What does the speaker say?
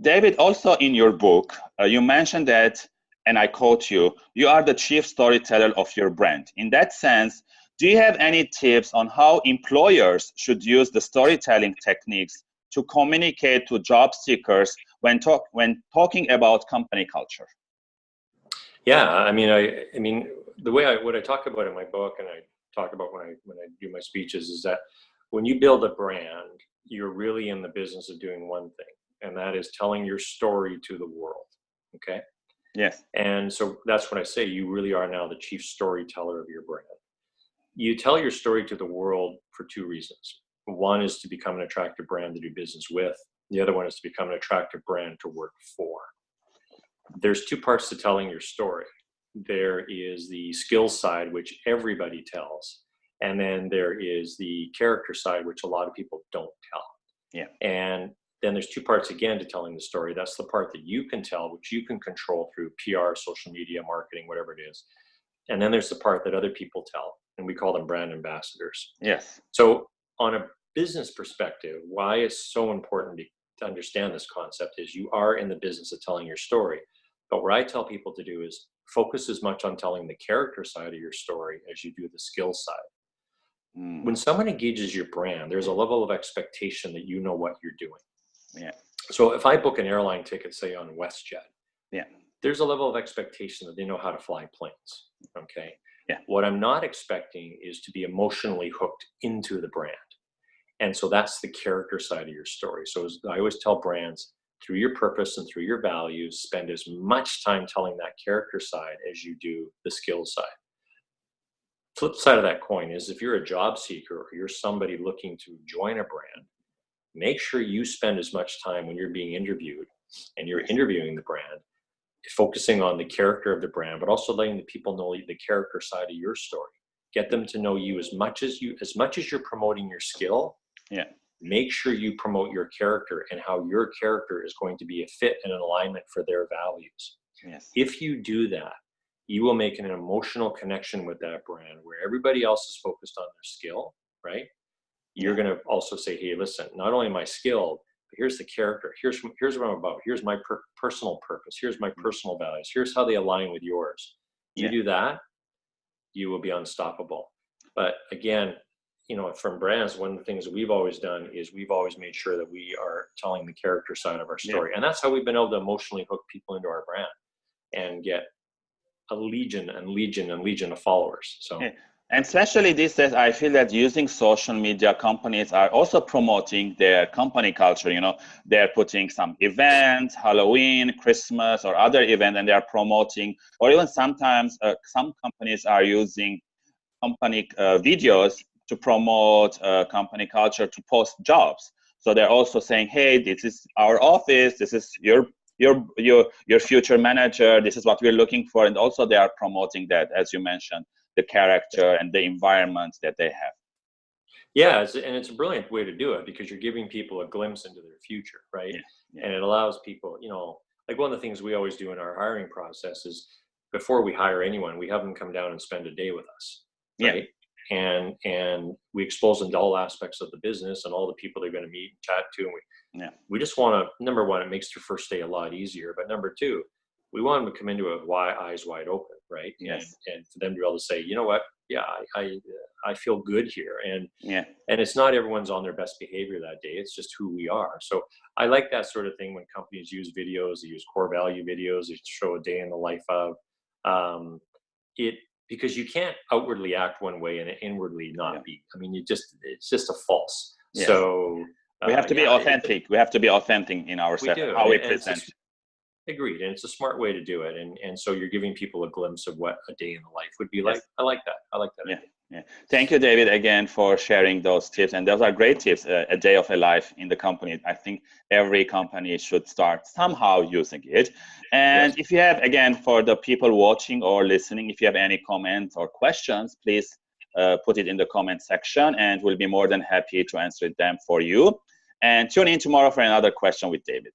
David, also in your book, uh, you mentioned that, and I quote you, you are the chief storyteller of your brand. In that sense, do you have any tips on how employers should use the storytelling techniques to communicate to job seekers when, talk, when talking about company culture? Yeah, I mean, I, I mean, the way I, what I talk about in my book and I talk about when I, when I do my speeches is that when you build a brand, you're really in the business of doing one thing, and that is telling your story to the world. Okay. Yes. And so that's what I say you really are now the chief storyteller of your brand. You tell your story to the world for two reasons. One is to become an attractive brand to do business with. The other one is to become an attractive brand to work for. There's two parts to telling your story. There is the skill side, which everybody tells, and then there is the character side, which a lot of people don't tell. Yeah. And then there's two parts again to telling the story. That's the part that you can tell, which you can control through PR, social media, marketing, whatever it is. And then there's the part that other people tell, and we call them brand ambassadors. Yes. So on a business perspective, why it's so important to understand this concept is you are in the business of telling your story. But what I tell people to do is focus as much on telling the character side of your story as you do the skill side. Mm. When someone engages your brand, there's a level of expectation that you know what you're doing. So if I book an airline ticket, say on WestJet, yeah, there's a level of expectation that they know how to fly planes. Okay. Yeah. What I'm not expecting is to be emotionally hooked into the brand. And so that's the character side of your story. So I always tell brands through your purpose and through your values, spend as much time telling that character side as you do the skill side flip side of that coin is if you're a job seeker or you're somebody looking to join a brand, make sure you spend as much time when you're being interviewed and you're interviewing the brand, focusing on the character of the brand, but also letting the people know the character side of your story. Get them to know you as much as you as much as you're promoting your skill. Yeah. Make sure you promote your character and how your character is going to be a fit and an alignment for their values. Yes. If you do that, you will make an emotional connection with that brand where everybody else is focused on their skill, right? You're going to also say, hey, listen, not only am I skilled, but here's the character. Here's, here's what I'm about. Here's my per personal purpose. Here's my mm. personal values. Here's how they align with yours. You yeah. do that, you will be unstoppable. But again, you know, from brands, one of the things we've always done is we've always made sure that we are telling the character side of our story. Yeah. And that's how we've been able to emotionally hook people into our brand and get a legion and legion and legion of followers. So. Yeah. And especially these days, I feel that using social media companies are also promoting their company culture. You know, they're putting some events, Halloween, Christmas, or other event, and they are promoting. Or even sometimes, uh, some companies are using company uh, videos to promote uh, company culture to post jobs. So they're also saying, "Hey, this is our office. This is your your your your future manager this is what we're looking for and also they are promoting that as you mentioned the character and the environment that they have yeah it's, and it's a brilliant way to do it because you're giving people a glimpse into their future right yeah, yeah. and it allows people you know like one of the things we always do in our hiring process is before we hire anyone we have them come down and spend a day with us right yeah. and and we expose them to all aspects of the business and all the people they're going to meet and chat to and we yeah. We just want to, number one, it makes their first day a lot easier. But number two, we want them to come into it wide, eyes wide open, right? Yes. And, and for them to be able to say, you know what, yeah, I, I, I feel good here. And yeah. And it's not everyone's on their best behavior that day. It's just who we are. So I like that sort of thing when companies use videos, they use core value videos, they show a day in the life of um, it because you can't outwardly act one way and inwardly not yeah. be. I mean, you just it's just a false. Yeah. So we have to uh, be yeah, authentic. We have to be authentic in our set, how we present. Agreed, and it's a smart way to do it, and and so you're giving people a glimpse of what a day in the life would be like. Yes. I like that. I like that. Yeah. Idea. Yeah. Thank you, David, again for sharing those tips. And those are great tips. Uh, a day of a life in the company. I think every company should start somehow using it. And yes. if you have, again, for the people watching or listening, if you have any comments or questions, please uh, put it in the comment section and we'll be more than happy to answer them for you. And tune in tomorrow for another question with David.